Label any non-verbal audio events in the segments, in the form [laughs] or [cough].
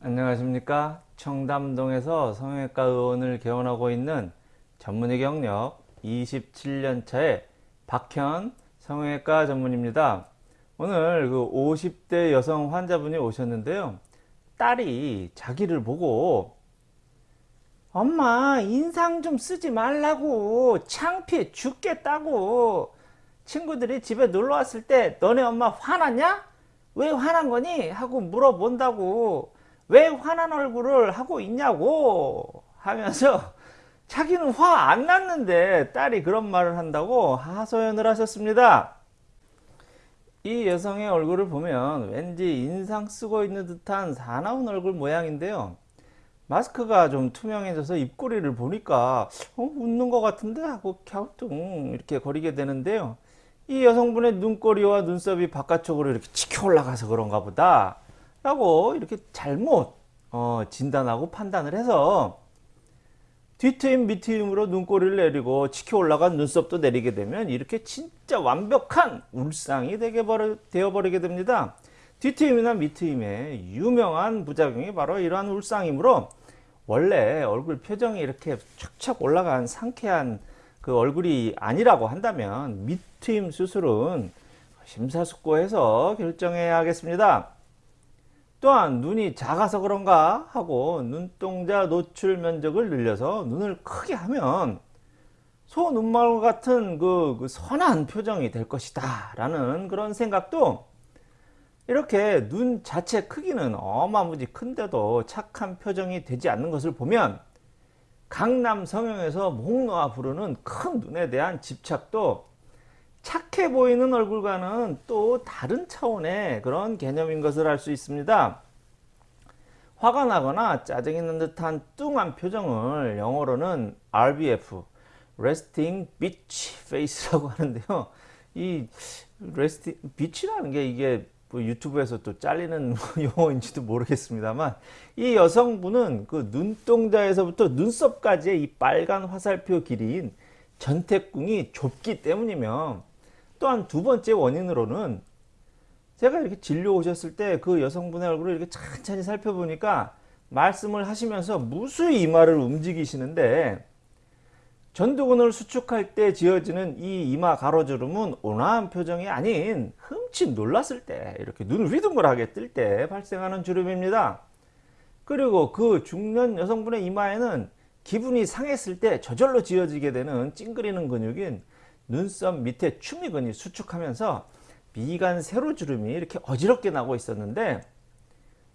안녕하십니까 청담동에서 성형외과 의원을 개원하고 있는 전문의 경력 27년차의 박현 성형외과 전문입니다 오늘 그 50대 여성 환자분이 오셨는데요 딸이 자기를 보고 엄마 인상 좀 쓰지 말라고 창피해 죽겠다고 친구들이 집에 놀러 왔을 때 너네 엄마 화났냐? 왜 화난 거니? 하고 물어본다고 왜 화난 얼굴을 하고 있냐고 하면서 [laughs] 자기는 화 안 났는데 딸이 그런 말을 한다고 하소연을 하셨습니다. 이 여성의 얼굴을 보면 왠지 인상 쓰고 있는 듯한 사나운 얼굴 모양인데요. 마스크가 좀 투명해져서 입꼬리를 보니까 어, 웃는 것 같은데 하고 갸우뚱 이렇게 거리게 되는데요. 이 여성분의 눈꼬리와 눈썹이 바깥쪽으로 이렇게 치켜 올라가서 그런가 보다 라고 이렇게 잘못 어, 진단하고 판단을 해서 뒤트임 밑트임으로 눈꼬리를 내리고 치켜 올라간 눈썹도 내리게 되면 이렇게 진짜 완벽한 울상이 되게 되어버리게 됩니다. 뒤트임이나 밑트임의 유명한 부작용이 바로 이러한 울상이므로 원래 얼굴 표정이 이렇게 촥촥 올라간 상쾌한 그 얼굴이 아니라고 한다면 밑트임 수술은 심사숙고해서 결정해야 하겠습니다. 또한 눈이 작아서 그런가 하고 눈동자 노출 면적을 늘려서 눈을 크게 하면 소 눈말 같은 그, 그 선한 표정이 될 것이다 라는 그런 생각도 이렇게 눈 자체 크기는 어마무지 큰데도 착한 표정이 되지 않는 것을 보면 강남 성형에서 목 놓아 부르는 큰 눈에 대한 집착도 착해 보이는 얼굴과는 또 다른 차원의 그런 개념인 것을 알 수 있습니다. 화가 나거나 짜증이 는 듯한 뚱한 표정을 영어로는 RBF Resting Bitch Face라고 [laughs] 하는데요. 이 Resting Bitch라는 게 이게 뭐 유튜브에서 또 잘리는 [laughs] 용어인지도 모르겠습니다만 이 여성분은 그 눈동자에서부터 눈썹까지의 이 빨간 화살표 길이인 전태궁이 좁기 때문이며 또한 두 번째 원인으로는 제가 이렇게 진료 오셨을 때 그 여성분의 얼굴을 이렇게 천천히 살펴보니까 말씀을 하시면서 무수히 이마를 움직이시는데 전두근을 수축할 때 지어지는 이 이마 가로주름은 온화한 표정이 아닌 흠칫 놀랐을 때 이렇게 눈을 휘둥그하게 뜰 때 발생하는 주름입니다. 그리고 그 중년 여성분의 이마에는 기분이 상했을 때 저절로 지어지게 되는 찡그리는 근육인 눈썹 밑에 추미근이 수축하면서 미간 세로주름이 이렇게 어지럽게 나고 있었는데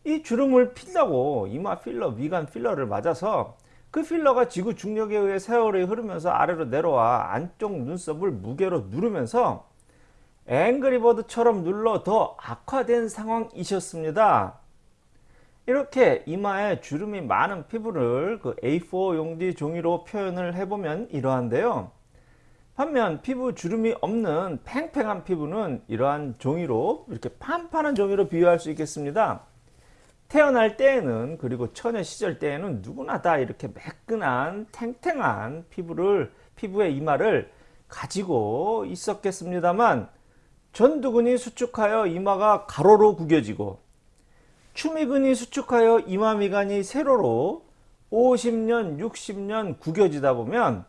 이 주름을 필라고 이마 필러, 미간 필러를 맞아서 그 필러가 지구 중력에 의해 세월이 흐르면서 아래로 내려와 안쪽 눈썹을 무게로 누르면서 앵그리버드처럼 눌러 더 악화된 상황이셨습니다. 이렇게 이마에 주름이 많은 피부를 그 A4 용지 종이로 표현을 해보면 이러한데요. 반면 피부 주름이 없는 팽팽한 피부는 이러한 종이로 이렇게 판판한 종이로 비유할 수 있겠습니다. 태어날 때에는 그리고 처녀 시절 때에는 누구나 다 이렇게 매끈한 탱탱한 피부를 피부의 이마를 가지고 있었겠습니다만 전두근이 수축하여 이마가 가로로 구겨지고 추미근이 수축하여 이마 미간이 세로로 50년 60년 구겨지다 보면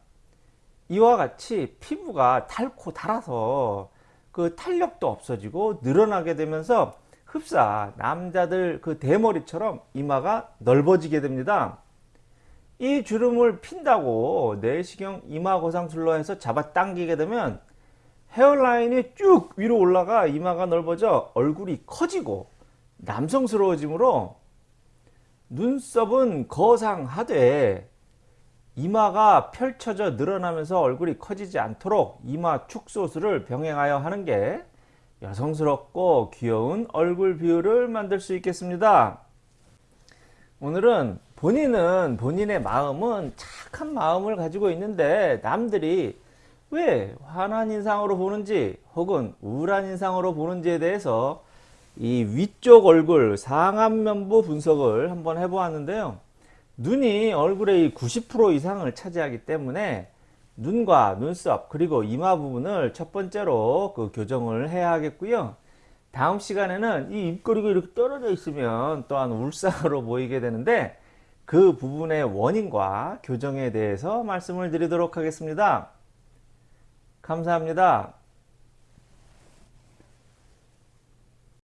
이와 같이 피부가 닳고 닳아서 그 탄력도 없어지고 늘어나게 되면서 흡사 남자들 그 대머리처럼 이마가 넓어지게 됩니다. 이 주름을 핀다고 내시경 이마 고상술로 해서 잡아당기게 되면 헤어라인이 쭉 위로 올라가 이마가 넓어져 얼굴이 커지고 남성스러워지므로 눈썹은 거상하되 이마가 펼쳐져 늘어나면서 얼굴이 커지지 않도록 이마 축소술을 병행하여 하는 게 여성스럽고 귀여운 얼굴 비율을 만들 수 있겠습니다. 오늘은 본인은 본인의 마음은 착한 마음을 가지고 있는데 남들이 왜 환한 인상으로 보는지 혹은 우울한 인상으로 보는지에 대해서 이 위쪽 얼굴 상안면부 분석을 한번 해보았는데요. 눈이 얼굴의 90% 이상을 차지하기 때문에 눈과 눈썹 그리고 이마 부분을 첫 번째로 그 교정을 해야 하겠고요. 다음 시간에는 이 입꼬리가 이렇게 떨어져 있으면 또한 울상으로 보이게 되는데 그 부분의 원인과 교정에 대해서 말씀을 드리도록 하겠습니다. 감사합니다.